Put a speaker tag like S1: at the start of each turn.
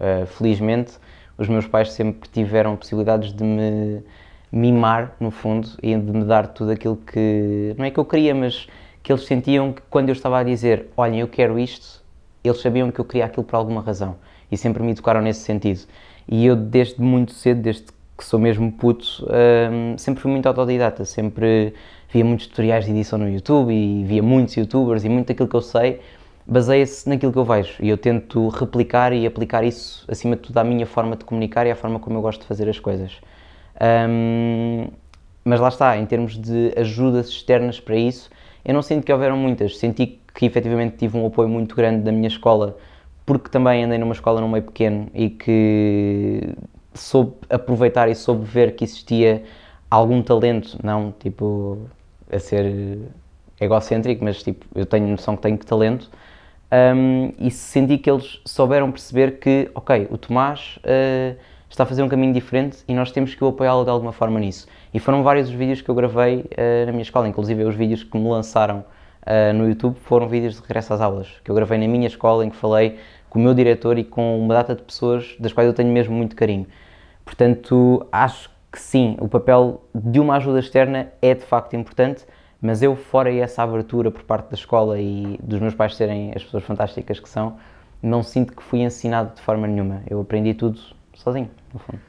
S1: Uh, felizmente, os meus pais sempre tiveram possibilidades de me mimar, no fundo, e de me dar tudo aquilo que, não é que eu queria, mas que eles sentiam que quando eu estava a dizer, olhem, eu quero isto, eles sabiam que eu queria aquilo por alguma razão e sempre me educaram nesse sentido. E eu, desde muito cedo, desde que sou mesmo puto, um, sempre fui muito autodidata, sempre via muitos tutoriais de edição no YouTube e via muitos youtubers e muito daquilo que eu sei baseia-se naquilo que eu vejo e eu tento replicar e aplicar isso, acima de tudo, à minha forma de comunicar e à forma como eu gosto de fazer as coisas. Um, mas lá está, em termos de ajudas externas para isso, eu não sinto que houveram muitas, senti que efetivamente tive um apoio muito grande da minha escola, porque também andei numa escola num meio pequeno e que soube aproveitar e soube ver que existia algum talento, não tipo a ser egocêntrico, mas tipo eu tenho noção que tenho talento um, e senti que eles souberam perceber que, ok, o Tomás uh, está a fazer um caminho diferente e nós temos que o apoiá-lo de alguma forma nisso. E foram vários os vídeos que eu gravei uh, na minha escola, inclusive os vídeos que me lançaram uh, no YouTube foram vídeos de regresso às aulas, que eu gravei na minha escola, em que falei com o meu diretor e com uma data de pessoas das quais eu tenho mesmo muito carinho. Portanto, acho que sim, o papel de uma ajuda externa é de facto importante, mas eu, fora essa abertura por parte da escola e dos meus pais serem as pessoas fantásticas que são, não sinto que fui ensinado de forma nenhuma. Eu aprendi tudo sozinho, no fundo.